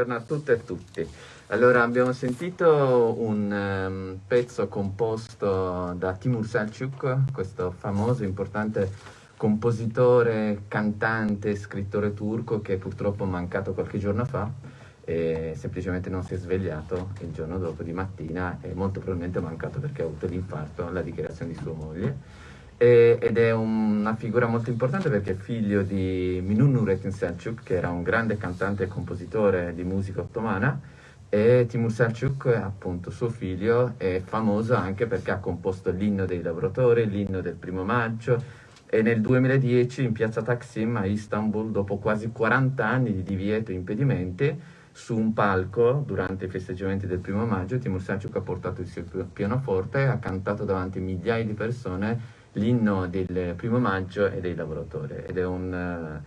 buongiorno a tutte e tutti. Allora, abbiamo sentito un um, pezzo composto da Timur Selçuk, questo famoso, importante compositore, cantante, scrittore turco che purtroppo è mancato qualche giorno fa e semplicemente non si è svegliato il giorno dopo di mattina e molto probabilmente è mancato perché ha avuto l'infarto alla dichiarazione di sua moglie e, ed è una figura molto importante perché è figlio di Minun Nurettin Selçuk, che era un grande cantante e compositore di musica ottomana, e Timur Selçuk, appunto suo figlio, è famoso anche perché ha composto l'inno dei lavoratori, l'inno del primo maggio, e nel 2010 in piazza Taksim a Istanbul, dopo quasi 40 anni di divieto e impedimenti, su un palco durante i festeggiamenti del primo maggio, Timur Selçuk ha portato il suo pianoforte e ha cantato davanti a migliaia di persone l'inno del primo maggio e dei lavoratori ed è un,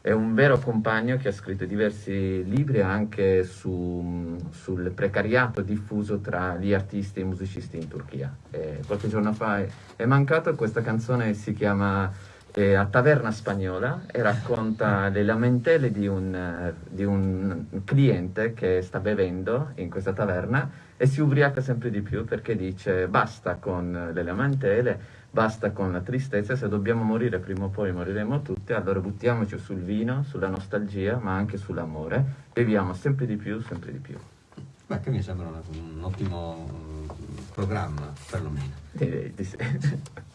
è un, vero compagno che ha scritto diversi libri anche su, sul precariato diffuso tra gli artisti e i musicisti in Turchia. E qualche giorno fa è, è mancato, questa canzone si chiama eh, A Taverna Spagnola e racconta le lamentele di un, di un cliente che sta bevendo in questa taverna e si ubriaca sempre di più perché dice basta con le lamentele basta con la tristezza, se dobbiamo morire prima o poi moriremo tutti, allora buttiamoci sul vino, sulla nostalgia, ma anche sull'amore, beviamo sempre di più, sempre di più. Beh, che mi sembra una, un ottimo programma, perlomeno. Direi di sì.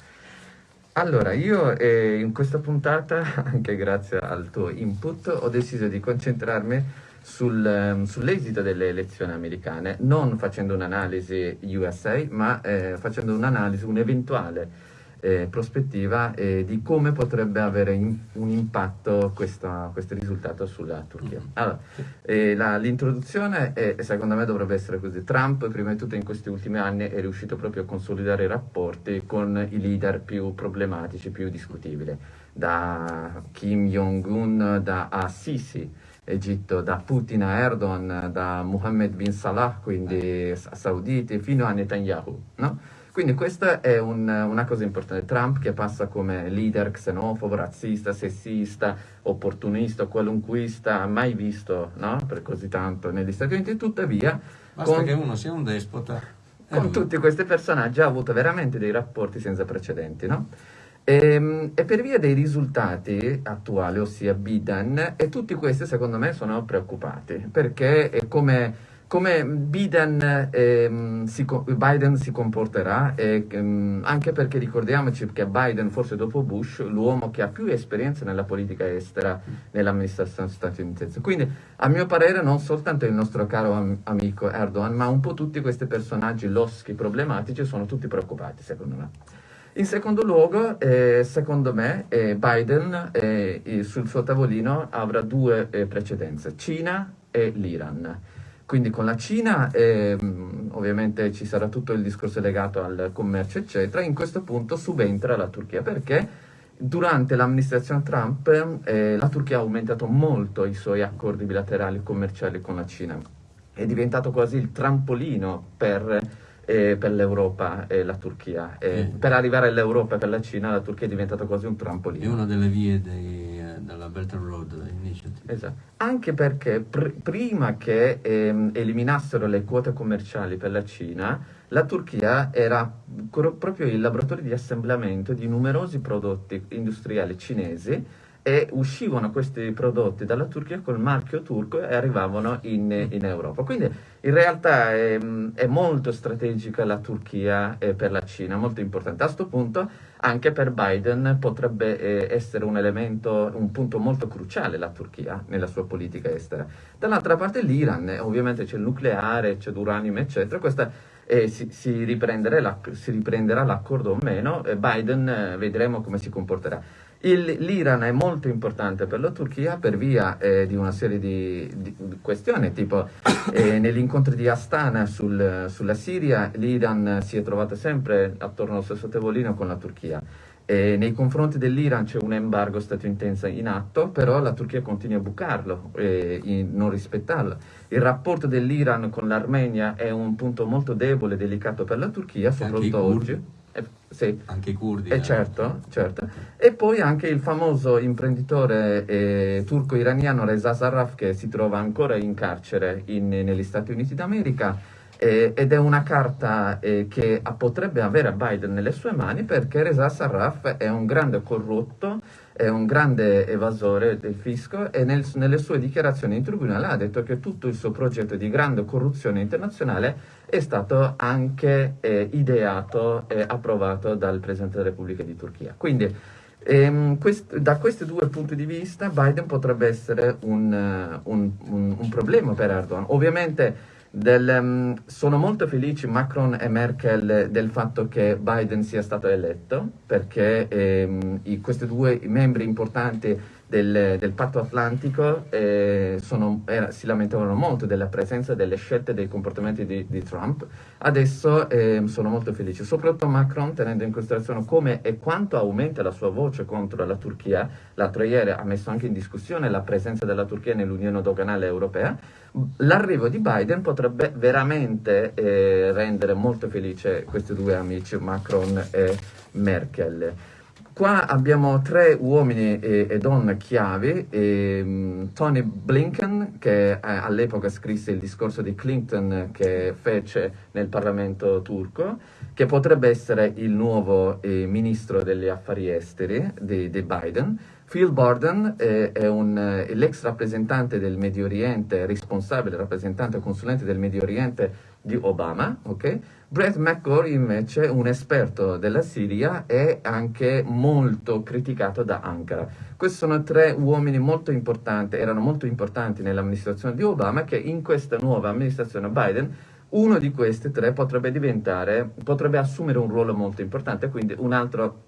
Allora, io eh, in questa puntata, anche grazie al tuo input, ho deciso di concentrarmi sul, um, sull'esito delle elezioni americane, non facendo un'analisi USA, ma eh, facendo un'analisi, un'eventuale eh, prospettiva eh, di come potrebbe avere in, un impatto questa, questo risultato sulla Turchia. Mm-hmm. Allora, eh, l'introduzione secondo me dovrebbe essere così. Trump, prima di tutto in questi ultimi anni, è riuscito proprio a consolidare i rapporti con i leader più problematici, più discutibili, da Kim Jong-un, da Assisi, Egitto, da Putin a Erdogan, da Mohammed bin Salah, quindi sauditi, fino a Netanyahu. No? Quindi questa è un, una cosa importante. Trump che passa come leader xenofobo, razzista, sessista, opportunista, qualunquista, mai visto no? per così tanto negli Stati Uniti, tuttavia... Basta con, che uno sia un despota. Con tutti questi personaggi ha avuto veramente dei rapporti senza precedenti, no? E, ehm, e, per via dei risultati attuali, ossia Biden, e tutti questi secondo me sono preoccupati, perché è come, come Biden, eh, si, Biden, si, comporterà, e, eh, anche perché ricordiamoci che Biden, forse dopo Bush, l'uomo che ha più esperienza nella politica estera nell'amministrazione statunitense. Quindi, a mio parere, non soltanto il nostro caro am amico Erdogan, ma un po' tutti questi personaggi loschi, problematici, sono tutti preoccupati, secondo me. In secondo luogo, eh, secondo me, eh, Biden eh, sul suo tavolino avrà due eh, precedenze, Cina e l'Iran. Quindi con la Cina ehm, ovviamente ci sarà tutto il discorso legato al commercio, eccetera. In questo punto subentra la Turchia perché durante l'amministrazione Trump eh, la Turchia ha aumentato molto i suoi accordi bilaterali commerciali con la Cina. È diventato quasi il trampolino per eh, per l'Europa e la Turchia. Eh. Per arrivare all'Europa e per la Cina la Turchia è diventata quasi un trampolino. È una delle vie dei, della Belt and Road Initiative. Esatto. Anche perché pr prima che ehm, eliminassero le quote commerciali per la Cina, la Turchia era proprio il laboratorio di assemblamento di numerosi prodotti industriali cinesi e uscivano questi prodotti dalla Turchia col marchio turco e arrivavano in, in Europa. Quindi in realtà è, è, molto strategica la Turchia eh, per la Cina, molto importante. A questo punto anche per Biden potrebbe eh, essere un elemento, un punto molto cruciale la Turchia nella sua politica estera. Dall'altra parte l'Iran, ovviamente c'è il nucleare, c'è l'uranio, eccetera. Questa eh, si, si, riprenderà l'accordo o meno, Biden eh, vedremo come si comporterà. L'Iran è molto importante per la Turchia per via eh, di una serie di, di questioni, tipo eh, negli incontri di Astana sul, sulla Siria l'Iran si è trovato sempre attorno allo stesso tavolino con la Turchia. E nei confronti dell'Iran c'è un embargo statunitense in atto, però la Turchia continua a bucarlo e eh, non rispettarlo. Il rapporto dell'Iran con l'Armenia è un punto molto debole e delicato per la Turchia, soprattutto oggi. Eh, sì. Anche i curdi. Eh, certo, certo. E poi anche il famoso imprenditore eh, turco-iraniano Reza Sarraf che si trova ancora in carcere in, negli Stati Uniti d'America eh, ed è una carta eh, che potrebbe avere Biden nelle sue mani perché Reza Sarraf è un grande corrotto, è un grande evasore del fisco e nel, nelle sue dichiarazioni in tribunale ha detto che tutto il suo progetto di grande corruzione internazionale è stato anche eh, ideato e approvato dal Presidente della Repubblica di Turchia. Quindi ehm, quest, da questi due punti di vista Biden potrebbe essere un, un, un, un problema per Erdogan. Ovviamente del, um, sono molto felici Macron e Merkel del fatto che Biden sia stato eletto perché ehm, i, questi due membri importanti del, del patto atlantico eh, sono, eh, si lamentavano molto della presenza delle scelte e dei comportamenti di, di Trump. Adesso eh, sono molto felici, soprattutto Macron tenendo in considerazione come e quanto aumenta la sua voce contro la Turchia. L'altro ieri ha messo anche in discussione la presenza della Turchia nell'Unione Doganale Europea. L'arrivo di Biden potrebbe veramente eh, rendere molto felice questi due amici, Macron e Merkel. Qua abbiamo tre uomini e, e donne chiavi, e, um, Tony Blinken che eh, all'epoca scrisse il discorso di Clinton che fece nel Parlamento turco, che potrebbe essere il nuovo eh, ministro degli affari esteri di, di Biden, Phil Borden è, è eh, l'ex rappresentante del Medio Oriente, responsabile rappresentante consulente del Medio Oriente di Obama, ok? Brett McGore invece, un esperto della Siria, è anche molto criticato da Ankara. Questi sono tre uomini molto importanti, erano molto importanti nell'amministrazione di Obama, che in questa nuova amministrazione Biden, uno di questi tre potrebbe diventare, potrebbe assumere un ruolo molto importante, quindi un altro,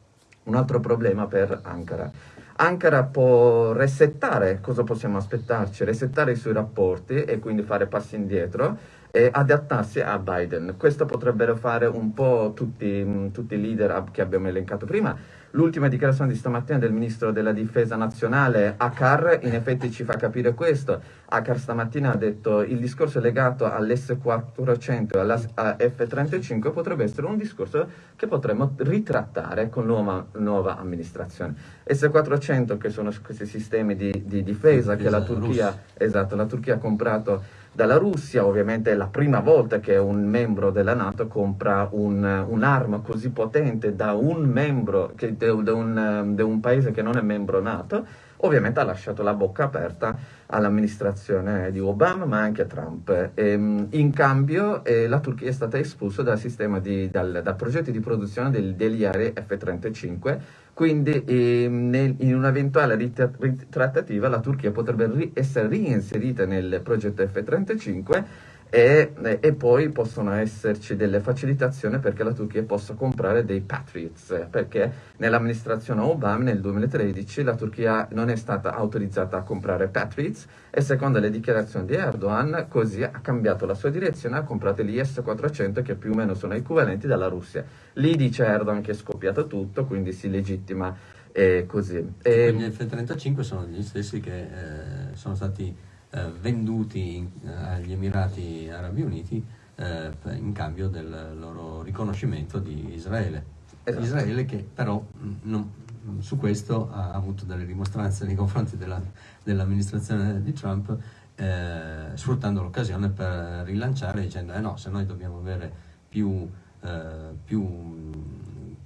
un altro problema per Ankara. Ankara può resettare, cosa possiamo aspettarci? Resettare i suoi rapporti e quindi fare passi indietro e adattarsi a Biden. Questo potrebbero fare un po' tutti, tutti i leader che abbiamo elencato prima. L'ultima dichiarazione di stamattina del ministro della difesa nazionale, Akar, in effetti ci fa capire questo. Akar stamattina ha detto che il discorso legato all'S400 e alla F35 potrebbe essere un discorso che potremmo ritrattare con nuova, nuova amministrazione. S400 che sono questi sistemi di, di difesa che la Turchia, esatto, la Turchia ha comprato dalla Russia, ovviamente è la prima volta che un membro della Nato compra un, un'arma così potente da un membro, che, da, un, da un paese che non è membro Nato, ovviamente ha lasciato la bocca aperta all'amministrazione di Obama ma anche a Trump. E, ehm, in cambio eh, la Turchia è stata espulsa dal, di, dal, dal progetto di produzione del, degli aerei F-35 quindi eh, nel, in un'eventuale ritrattativa la Turchia potrebbe ri essere reinserita nel progetto F-35 e, e, poi possono esserci delle facilitazioni perché la Turchia possa comprare dei Patriots, perché nell'amministrazione Obama nel 2013 la Turchia non è stata autorizzata a comprare Patriots e secondo le dichiarazioni di Erdogan così ha cambiato la sua direzione ha comprato gli S-400 che più o meno sono equivalenti dalla Russia. Lì dice Erdogan che è scoppiato tutto, quindi si legittima eh, così. E... Gli F-35 sono gli stessi che eh, sono stati eh, venduti in, eh, agli Emirati Arabi Uniti eh, in cambio del loro riconoscimento di Israele. Esatto. Israele che però mm, non, su questo ha avuto delle dimostranze nei confronti della, dell'amministrazione di Trump, eh, sfruttando l'occasione per rilanciare dicendo eh no, se noi dobbiamo avere più, eh, più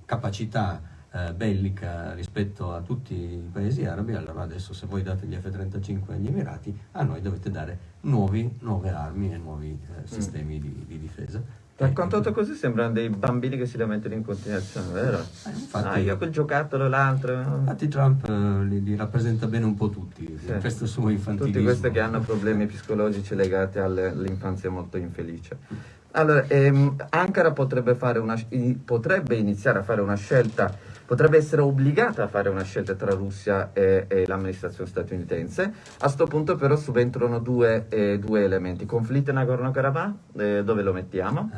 capacità eh, bellica rispetto a tutti i paesi arabi, allora adesso se voi date gli F-35 agli Emirati, a noi dovete dare nuovi, nuove armi e nuovi eh, mm. sistemi mm. di, di, difesa. Raccontato così sembrano dei bambini che si lamentano in continuazione, vero? Eh, infatti, ah, io quel giocattolo, l'altro. Infatti Trump eh, li, li, rappresenta bene un po' tutti, sì. questo suo infantilismo. Tutti questi che hanno problemi psicologici legati all'infanzia molto infelice. Allora, ehm, Ankara potrebbe, una, potrebbe iniziare a fare una scelta potrebbe essere obbligata a fare una scelta tra Russia e, e l'amministrazione statunitense. A questo punto però subentrano due, eh, due elementi. Conflitto in Nagorno-Karabakh, eh, dove lo mettiamo?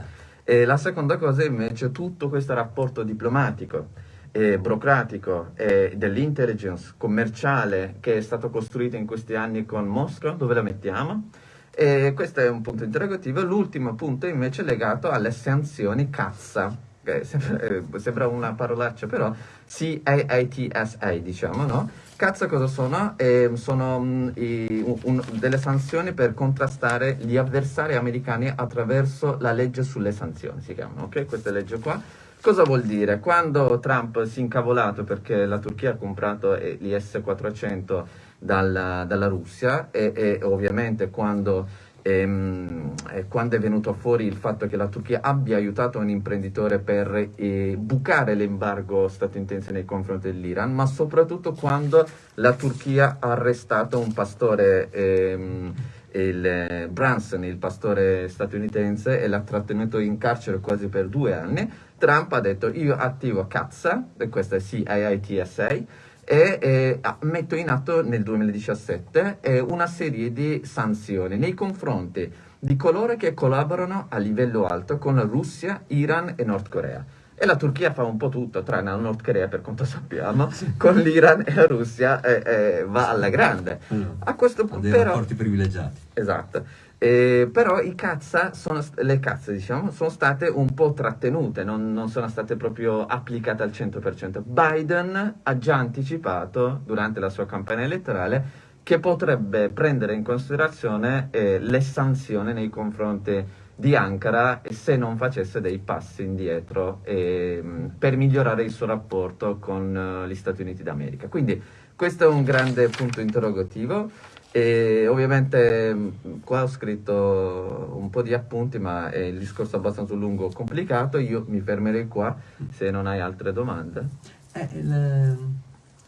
Eh. E la seconda cosa è invece tutto questo rapporto diplomatico e burocratico e dell'intelligence commerciale che è stato costruito in questi anni con Mosca, dove la mettiamo? E questo è un punto interrogativo. L'ultimo punto invece è legato alle sanzioni cazza sembra, eh, sembra, una parolaccia però, C-A-A-T-S-A diciamo, no? Cazzo cosa sono? Eh, sono um, i, un, delle sanzioni per contrastare gli avversari americani attraverso la legge sulle sanzioni, si chiamano, ok? Questa legge qua. Cosa vuol dire? Quando Trump si è incavolato perché la Turchia ha comprato gli S-400 dalla, dalla Russia e, e ovviamente quando ehm, quando è venuto fuori il fatto che la Turchia abbia aiutato un imprenditore per eh, bucare l'embargo statunitense nei confronti dell'Iran, ma soprattutto quando la Turchia ha arrestato un pastore, ehm, il eh, Branson, il pastore statunitense, e l'ha trattenuto in carcere quasi per due anni, Trump ha detto io attivo cazza, e questa è CIITSA, e eh, metto in atto nel 2017 eh, una serie di sanzioni nei confronti di coloro che collaborano a livello alto con la Russia, Iran e Nord Corea. E la Turchia fa un po' tutto, tranne la Nord Corea per quanto sappiamo, con l'Iran e la Russia eh, eh va alla grande. A questo punto... Però, rapporti privilegiati. Esatto. Eh, però i cazza sono, le cazze diciamo, sono state un po' trattenute, non, non, sono state proprio applicate al 100%. Biden ha già anticipato durante la sua campagna elettorale che potrebbe prendere in considerazione eh, le sanzioni nei confronti di Ankara se non facesse dei passi indietro eh, per migliorare il suo rapporto con uh, gli Stati Uniti d'America. Quindi questo è un grande punto interrogativo. E ovviamente mm, qua ho scritto un po' di appunti, ma è il discorso abbastanza lungo e complicato. Io mi fermerei qua se non hai altre domande. Eh, il,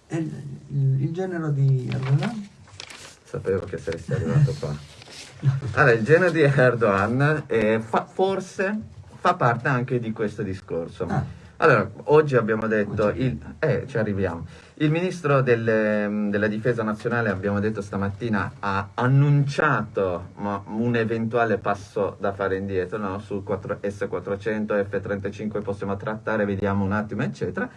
il, il, genero di Erdogan? Sapevo che saresti arrivato qua. Allora, il genero di Erdogan eh, fa, forse fa parte anche di questo discorso. Ah. Allora, oggi abbiamo detto, il, eh, ci arriviamo. Il ministro delle, della difesa nazionale, abbiamo detto stamattina, ha annunciato un eventuale passo da fare indietro no? su 4, S400, F35 possiamo trattare, vediamo un attimo, eccetera.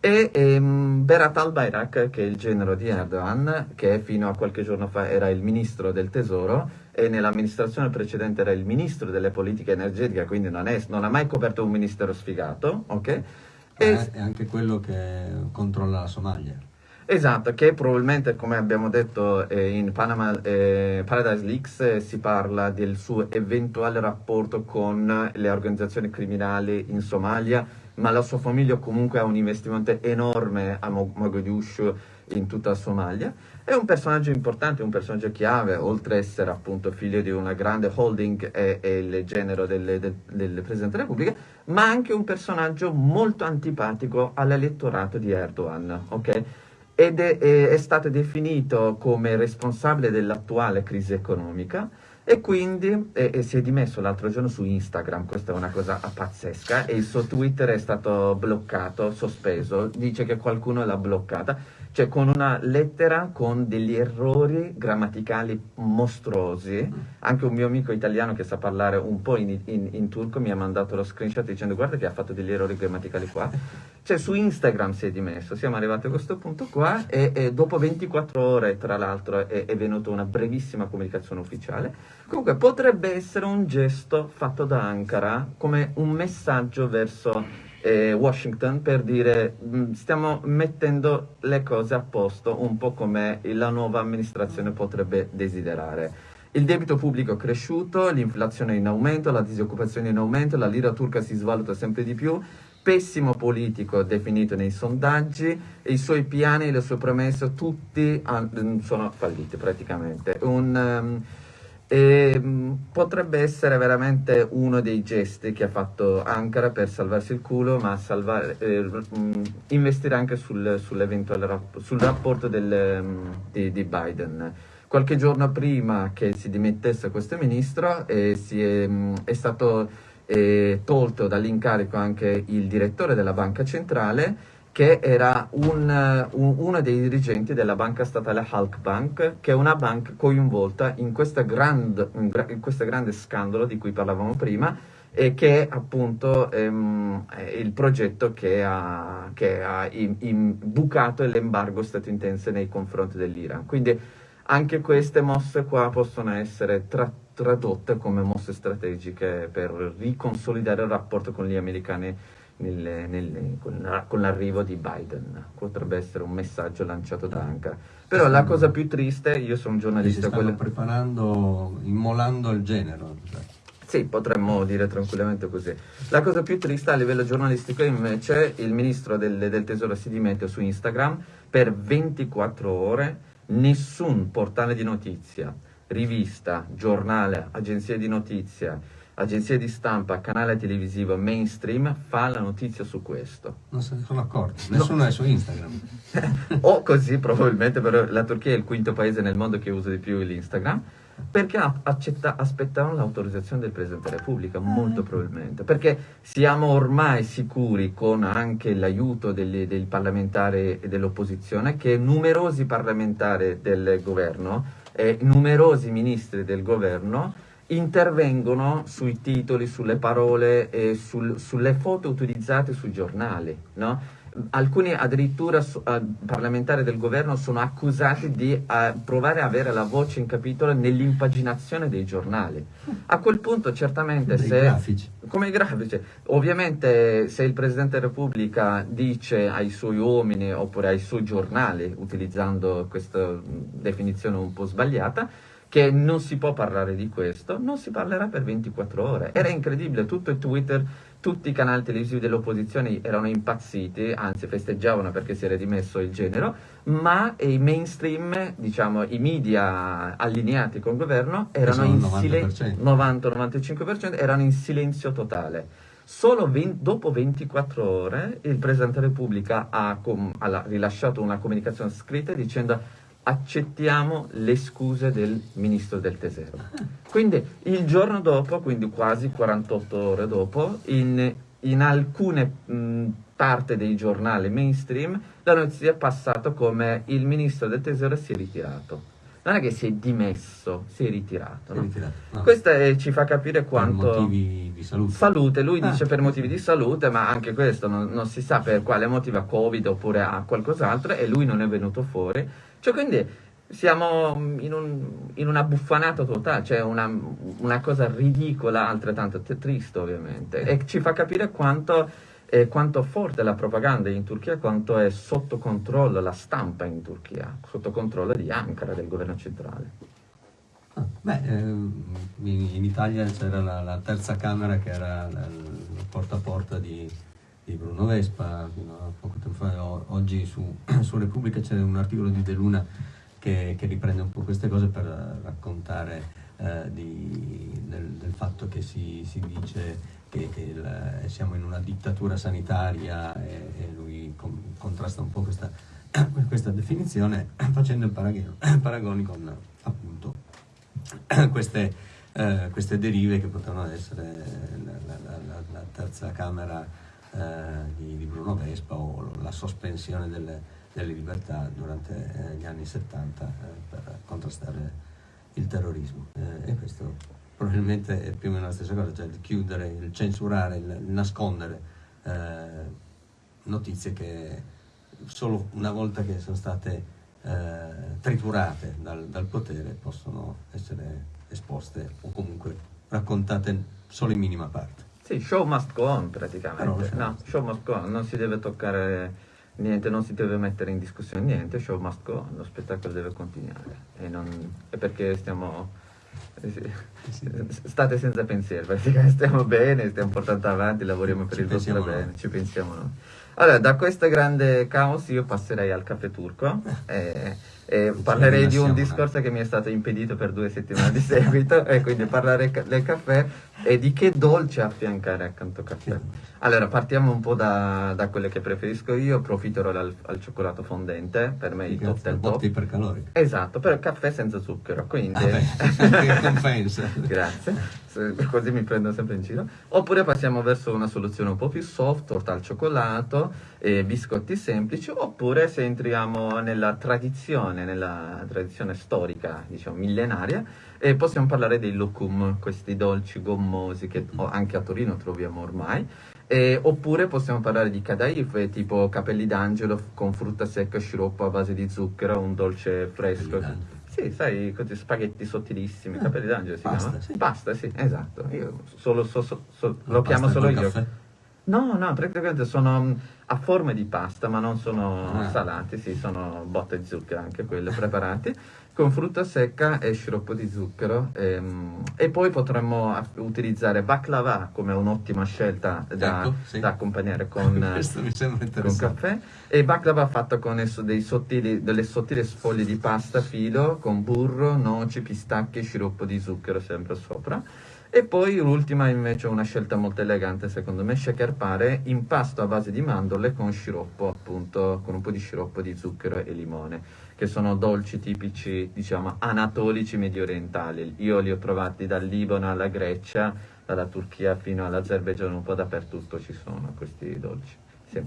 E ehm, Berat al-Bayrak, che è il genero di Erdogan, che fino a qualche giorno fa era il ministro del tesoro, e nell'amministrazione precedente era il ministro delle politiche energetiche, quindi non, è, non ha mai coperto un ministero sfigato, ok? E eh, è anche quello che controlla la Somalia. Esatto, che probabilmente, come abbiamo detto eh, in Panama, eh, Paradise Leaks, eh, si parla del suo eventuale rapporto con le organizzazioni criminali in Somalia, ma la sua famiglia comunque ha un investimento enorme a Mogadiscio in tutta Somalia. È un personaggio importante, un personaggio chiave, oltre ad essere appunto figlio di una grande holding e, e il genero del, del, del, Presidente della Repubblica, ma anche un personaggio molto antipatico all'elettorato di Erdogan, ok? Ed è, è, è stato definito come responsabile dell'attuale crisi economica e quindi e, e si è dimesso l'altro giorno su Instagram, questa è una cosa pazzesca, e il suo Twitter è stato bloccato, sospeso, dice che qualcuno l'ha bloccata cioè con una lettera con degli errori grammaticali mostruosi. Anche un mio amico italiano che sa parlare un po' in, in, in, turco mi ha mandato lo screenshot dicendo guarda che ha fatto degli errori grammaticali qua. Cioè su Instagram si è dimesso, siamo arrivati a questo punto qua e, e dopo 24 ore tra l'altro è, è venuta una brevissima comunicazione ufficiale. Comunque potrebbe essere un gesto fatto da Ankara come un messaggio verso eh, Washington per dire mh, mm, stiamo mettendo le cose a posto un po' come la nuova amministrazione potrebbe desiderare. Il debito pubblico è cresciuto, l'inflazione è in aumento, la disoccupazione è in aumento, la lira turca si svaluta sempre di più, pessimo politico definito nei sondaggi, i suoi piani, le sue promesse, tutti sono falliti praticamente. Un, um, e, ehm, potrebbe essere veramente uno dei gesti che ha fatto Ankara per salvarsi il culo, ma salvare, eh, mh, investire anche sul, rap sul rapporto del, mh, di, di, Biden. Qualche giorno prima che si dimettesse questo ministro eh, è, mh, è, stato eh, tolto dall'incarico anche il direttore della banca centrale che era un, un, uno dei dirigenti della banca statale Halkbank, che è una banca coinvolta in, questo grande scandalo di cui parlavamo prima, e che è appunto ehm, il progetto che ha, che ha imbucato l'embargo statunitense nei confronti dell'Iran. Quindi anche queste mosse qua possono essere tra, tradotte come mosse strategiche per riconsolidare il rapporto con gli americani nelle, nelle, con, con, l'arrivo di Biden. Potrebbe essere un messaggio lanciato da Ankara. Però la cosa più triste, io sono un giornalista... Si quello... preparando, immolando il genero. Cioè. Sì, potremmo dire tranquillamente così. La cosa più triste a livello giornalistico invece il ministro del, del tesoro si dimette su Instagram per 24 ore, nessun portale di notizia, rivista, giornale, agenzia di notizia, agenzia di stampa, canale televisivo mainstream fa la notizia su questo. Non se ne sono accorti, nessuno no. è su Instagram. o così probabilmente, però la Turchia è il quinto paese nel mondo che usa di più l'Instagram perché accetta, aspettavano l'autorizzazione del Presidente della Repubblica, molto probabilmente, perché siamo ormai sicuri, con anche l'aiuto dei parlamentari e dell'opposizione, che numerosi parlamentari del governo e numerosi ministri del governo intervengono sui titoli, sulle parole e sul, sulle foto utilizzate sui giornali, no? alcuni addirittura uh, parlamentari del governo sono accusati di uh, provare a avere la voce in capitolo nell'impaginazione dei giornali. A quel punto certamente Dei se... Grafici. Come i grafici. Ovviamente se il Presidente della Repubblica dice ai suoi uomini oppure ai suoi giornali, utilizzando questa definizione un po' sbagliata, che non si può parlare di questo, non si parlerà per 24 ore. Era incredibile, tutto il Twitter tutti i canali televisivi dell'opposizione erano impazziti, anzi festeggiavano perché si era dimesso il genero, ma i mainstream, diciamo i media allineati con il governo erano in silenzio, 90-95% erano in silenzio totale. Solo 20, dopo 24 ore il Presidente della Repubblica ha, ha rilasciato una comunicazione scritta dicendo accettiamo le scuse del ministro del tesoro. Quindi il giorno dopo, quindi quasi 48 ore dopo, in, in alcune mh, parti dei giornali mainstream, la notizia è passata come il ministro del tesoro si è ritirato. Non è che si è dimesso, si è ritirato. No? ritirato no. Questo è, ci fa capire quanto... Per motivi di salute. Salute, lui ah. dice per motivi di salute, ma anche questo non, non si sa per quale motivo, a Covid oppure a qualcos'altro, e lui non è venuto fuori cioè, quindi siamo in, un, in una buffanata totale, cioè una, una, cosa ridicola, altrettanto triste ovviamente, e ci fa capire quanto, eh, quanto forte è la propaganda in Turchia, quanto è sotto controllo la stampa in Turchia, sotto controllo di Ankara, del governo centrale. Ah, beh, eh, in, Italia c'era la, la, terza camera che era il porta a porta di di Bruno Vespa, fino a poco tempo fa, oggi su, su Repubblica c'è un articolo di De Luna che, che, riprende un po' queste cose per raccontare eh, di, del, del, fatto che si, si dice che, che il, siamo in una dittatura sanitaria e, e lui com, contrasta un po' questa, questa definizione facendo paragoni con appunto queste, eh, queste derive che potevano essere la, la, la, la terza camera eh, di, di, Bruno Vespa o la sospensione delle, delle libertà durante eh, gli anni 70 eh, per contrastare il terrorismo. Eh, e questo probabilmente è più o meno la stessa cosa, cioè il chiudere, il censurare, il, nascondere eh, notizie che solo una volta che sono state triturate dal, dal potere possono essere esposte o comunque raccontate solo in minima parte. Sì, show must go on praticamente. No, no, show must go on, non si deve toccare niente, non si deve mettere in discussione niente, show must go on, lo spettacolo deve continuare. E, non, è perché stiamo... Eh, state senza pensiero, praticamente stiamo bene, stiamo portando avanti, lavoriamo per ci il vostro bene, ci pensiamo noi. Allora, da questo grande caos io passerei al caffè turco. Eh, e parlerei di un discorso che mi è stato impedito per due settimane di seguito e quindi parlare del caffè e di che dolce affiancare accanto al caffè. Allora partiamo un po' da, da quelle che preferisco io, profiterò al, al cioccolato fondente, per me il top del top. ipercalorico. Esatto, però caffè senza zucchero, quindi... Ah compensa. Grazie così mi prendo sempre in giro. Oppure passiamo verso una soluzione un po' più soft, torta al cioccolato, eh, biscotti semplici, oppure se entriamo nella tradizione, nella tradizione storica, diciamo millenaria, eh, possiamo parlare dei locum, questi dolci gommosi che anche a Torino troviamo ormai. Eh, oppure possiamo parlare di cadaif, tipo capelli d'angelo con frutta secca, sciroppo a base di zucchero, un dolce fresco. Sì, sai, così spaghetti sottilissimi, ah, capelli d'angelo si pasta, chiama? Sì. Pasta, sì, esatto. Io solo, so, so, so, lo chiamo solo io. Caffè? No, no, praticamente sono mm, a forma di pasta, ma non sono Ah. salati, sì, sono botte di zucchero anche quelle preparate, con frutta secca e sciroppo di zucchero. ehm, E, poi potremmo utilizzare baklava come un'ottima scelta da, Ecco, sì. da accompagnare con, con caffè. E baklava fatta con sottili, delle sottili sfoglie di pasta filo, con burro, noci, pistacchi e sciroppo di zucchero sempre sopra. E poi l'ultima invece è una scelta molto elegante secondo me, shaker pare, impasto a base di mandorle con sciroppo appunto, con un po' di sciroppo di zucchero e limone, che sono dolci tipici diciamo anatolici medio orientali. Io li ho trovati dal Libano alla Grecia, dalla Turchia fino all'Azerbaigian, un po' dappertutto ci sono questi dolci. Sì.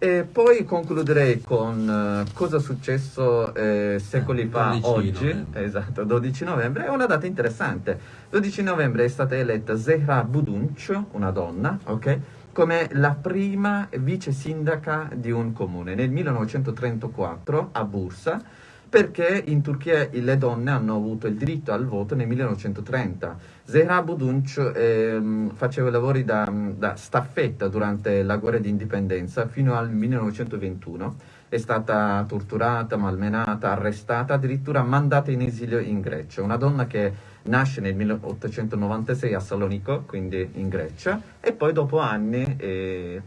E poi concluderei con eh, cosa è successo eh, secoli Eh, fa 12 oggi, novembre. esatto, 12 novembre, è una data interessante. 12 novembre è stata eletta Zehra Budunc, una donna, ok, come la prima vice sindaca di un comune nel 1934 a Bursa, perché in Turchia le donne hanno avuto il diritto al voto nel 1930. Zehra Budunc ehm, faceva lavori da, da staffetta durante la guerra di indipendenza fino al 1921. È stata torturata, malmenata, arrestata, addirittura mandata in esilio in Grecia. Una donna che nasce nel 1896 a Salonico, quindi in Grecia, e poi dopo anni eh,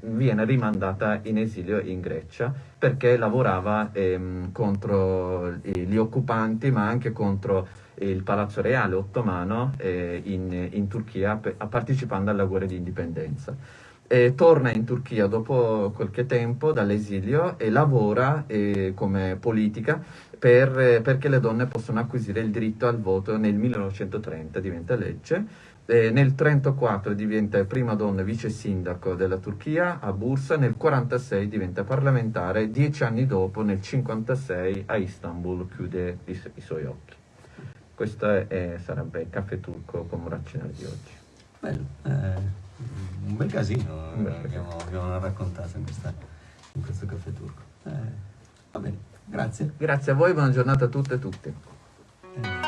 viene rimandata in esilio in Grecia perché lavorava ehm, contro eh, gli occupanti, ma anche contro il Palazzo Reale ottomano eh, in, in Turchia, partecipando alla guerra di indipendenza. E torna in Turchia dopo qualche tempo dall'esilio e lavora eh, come politica per- eh, perché le donne possono acquisire il diritto al voto nel 1930, diventa legge. Eh, nel 1934 diventa prima donna vice sindaco della Turchia a Bursa, nel 1946 diventa parlamentare, dieci anni dopo, nel 1956 a Istanbul chiude i, i suoi occhi. Questo è- è- sarebbe il caffè turco come razionale di oggi. Bello, eh, un bel casino Un bel eh, abbiamo, abbiamo raccontato in, questa- in questo caffè turco. Eh, va bene, grazie. Grazie a voi, buona giornata a tutte e tutti. Eh,